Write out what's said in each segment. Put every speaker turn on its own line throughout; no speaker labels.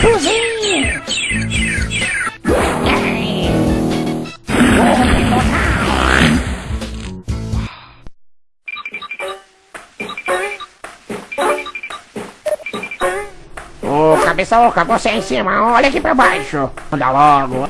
Cozinha! Ô, cabeça oca, você em cima, olha aqui pra baixo. Anda logo.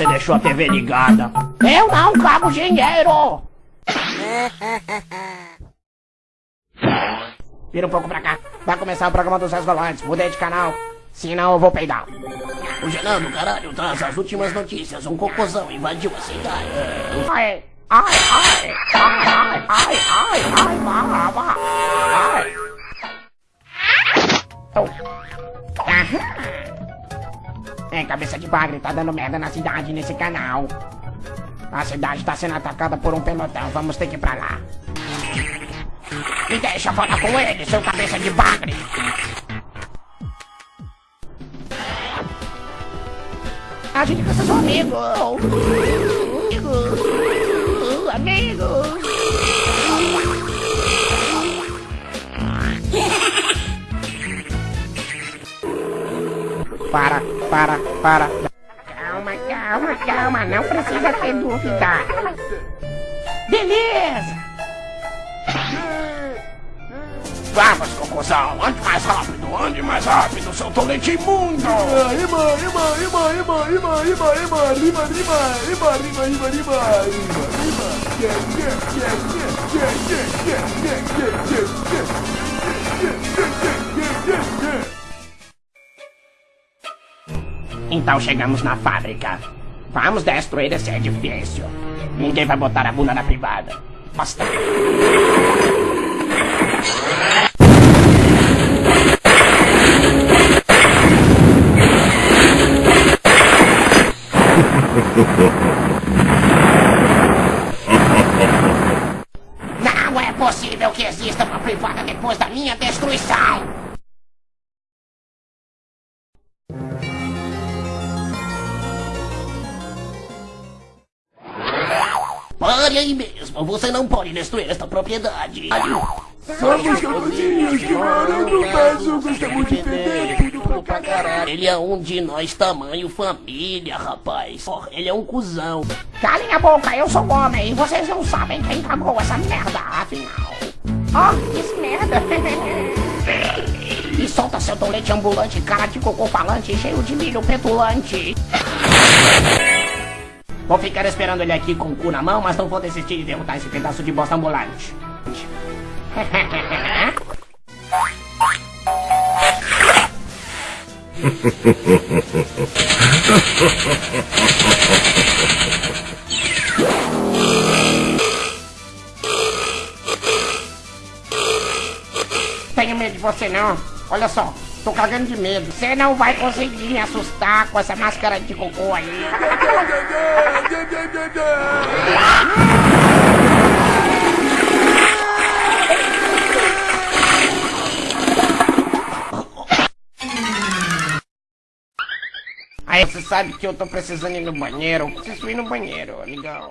Você deixou a TV ligada. Eu não cago dinheiro. Vira um pouco pra cá. Vai começar o programa dos Resgolantes. Mudei de canal. Senão eu vou peidar.
O Genando, caralho, traz as últimas notícias. Um cocôzão invadiu a cidade.
Ai, ai, ai, É, cabeça de bagre, tá dando merda na cidade nesse canal. A cidade tá sendo atacada por um pelotão, vamos ter que ir pra lá. Me deixa falar com ele, seu cabeça de bagre. A gente precisa de um amigo. Amigo. Amigo. Para, para, para. Calma, calma, calma. Não precisa ter dúvida. Beleza.
Vamos, cocôzão, ande mais rápido, ande mais rápido, seu tolete imundo!
Ima, ima, ima, ima, ima, ima, ima, ima, rima, rima, rima, rima, rima, rima, rima, rima. Yeah, yeah, yeah, yeah, yeah, yeah, yeah, yeah, yeah, yeah, yeah,
Então chegamos na fábrica. Vamos destruir esse edifício. Ninguém vai botar a bunda na privada. Basta. Não é possível que exista uma privada depois da minha destruição!
Aí mesmo, você não pode destruir esta propriedade.
Somos capuzinhos que moram no peso, gostamos de perder tudo pra caralho.
Ele é um de nós tamanho família, rapaz. Porra, ele é um cuzão.
Calem a boca, eu sou homem e vocês não sabem quem cagou essa merda, afinal. Oh, que merda! e solta seu tolete ambulante, cara de cocô falante, cheio de milho petulante. Vou ficar esperando ele aqui com o cu na mão, mas não vou desistir de derrotar esse pedaço de bosta ambulante. Tenho medo de você não. Olha só, tô cagando de medo. Você não vai conseguir me assustar com essa máscara de cocô aí. Aí você sabe que eu tô precisando ir no banheiro. Eu preciso ir no banheiro, amigão.